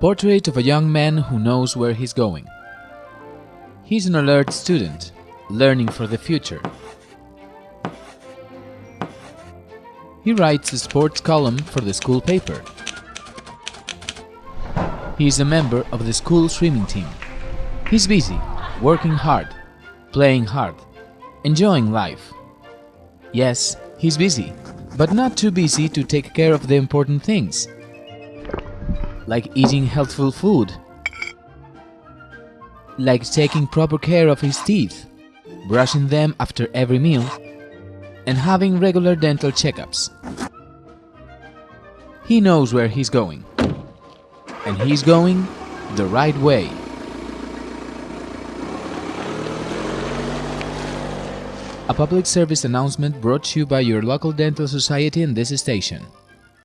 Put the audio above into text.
Portrait of a young man who knows where he's going. He's an alert student, learning for the future. He writes a sports column for the school paper. He is a member of the school swimming team. He's busy, working hard, playing hard, enjoying life. Yes, he's busy, but not too busy to take care of the important things, like eating healthful food, like taking proper care of his teeth, brushing them after every meal, and having regular dental checkups. He knows where he's going, and he's going the right way. A public service announcement brought to you by your local dental society in this station.